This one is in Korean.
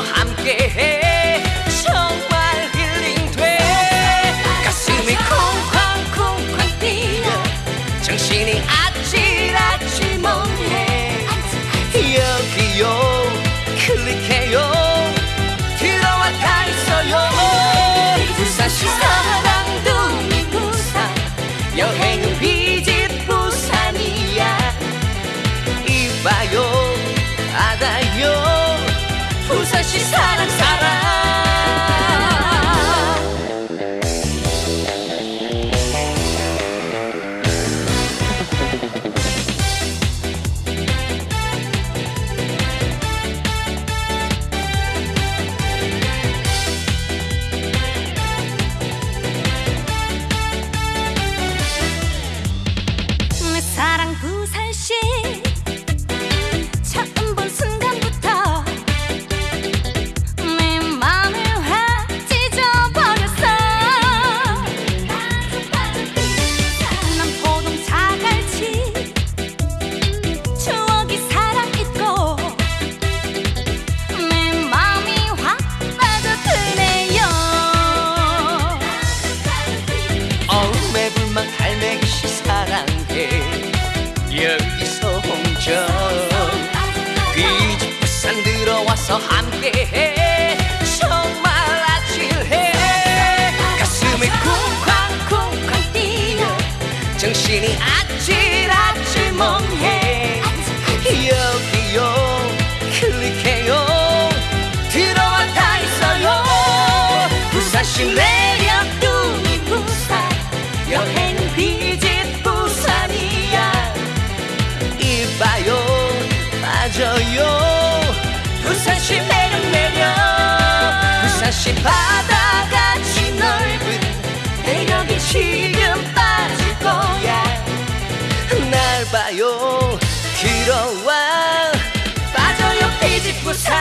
함께해. 정말 힐링 돼. 가슴이 쿵쾅쿵쾅 뛰어. 정신이 아찔아찔 몸에 여기요. 클릭해요. 들어와 다 있어요. 불사시사 예 여기서 홍정 귀집 부산 들어와서 함께해. 정말 아찔해. 가슴이 쿵쾅쿵쾅 뛰어. 정신이 아 마치 바다같이 넓은 내력이 지금 빠질 거야 날 봐요. 들어와. 빠져요. 뒤집고 사